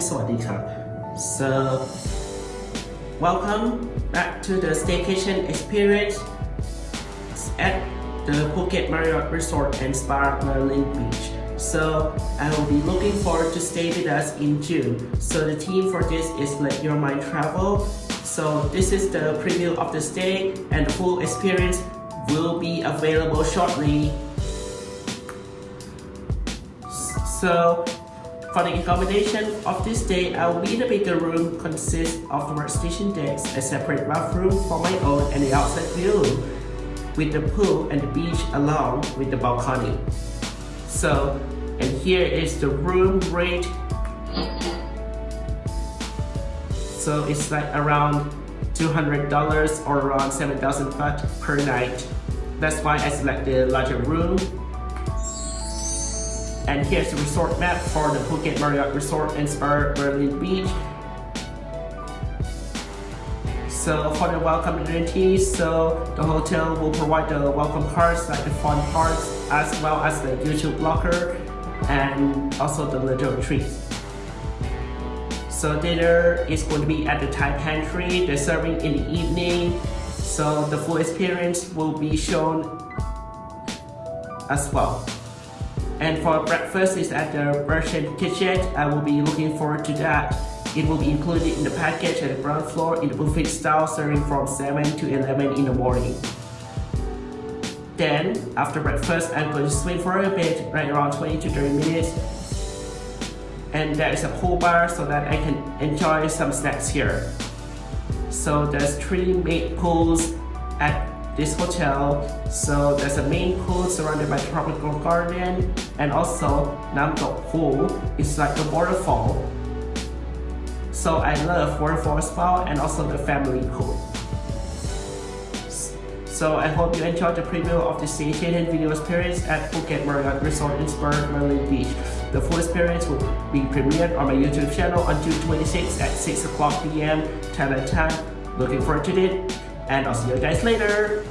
So, welcome back to the staycation experience at the Phuket Marriott Resort and Spa Merlin Beach. So I will be looking forward to stay with us in June. So the theme for this is Let Your Mind Travel. So this is the preview of the stay and the full experience will be available shortly. So for the accommodation of this day, I will be in a bigger room consists of the workstation decks, a separate bathroom for my own and the outside view with the pool and the beach along with the balcony. So, and here is the room rate. So it's like around $200 or around 7,000 baht per night. That's why I selected larger room and here's the resort map for the Phuket Marriott Resort and Spa Merlin Beach. So for the welcome amenities, so the hotel will provide the welcome cards like the fun parts as well as the YouTube locker and also the little treats. So dinner is going to be at the Thai pantry, they're serving in the evening. So the full experience will be shown as well. And for breakfast is at the Russian kitchen. I will be looking forward to that. It will be included in the package at the ground floor in the buffet style serving from 7 to 11 in the morning. Then, after breakfast, I'm going to swim for a bit, right around 20 to 30 minutes. And there is a pool bar so that I can enjoy some snacks here. So there's three main pools at this hotel. So there's a main pool surrounded by tropical garden and also Nam Tok pool. It's like a waterfall. So I love waterfall well and also the family pool. So I hope you enjoyed the preview of the staycation video experience at Phuket Marriott Resort in Spa Merlin Beach. The full experience will be premiered on my YouTube channel on June 26 at 6 o'clock p.m. Thailand time. Looking forward to it and I'll see you guys later.